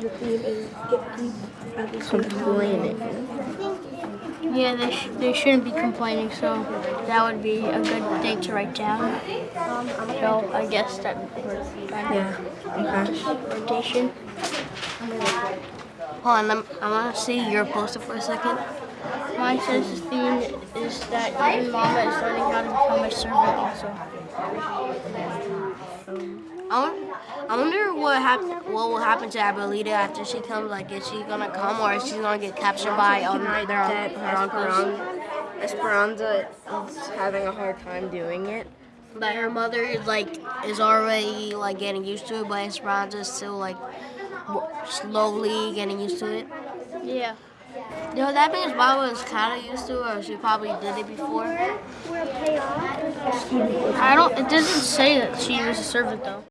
the theme is get deep at the same time. Complaining. Yeah, they, sh- they shouldn't be complaining, so that would be a good thing to write down. Um, so I guess that Yeah. Okay. rotation. Hold on, I'm, I want to see your poster for a second. Mine says the theme is that even mama is learning how to become a servant also. Um, I wonder, I wonder what happen, what will happen to Abuelita after she comes. Like, is she gonna come or is she gonna get captured by um, their that Esperanza? Esperanza is having a hard time doing it. But her mother is like is already like getting used to it, but Esperanza is still like slowly getting used to it. Yeah. You know, that means Baba is kind of used to it, or she probably did it before. I don't. It doesn't say that she was a servant though.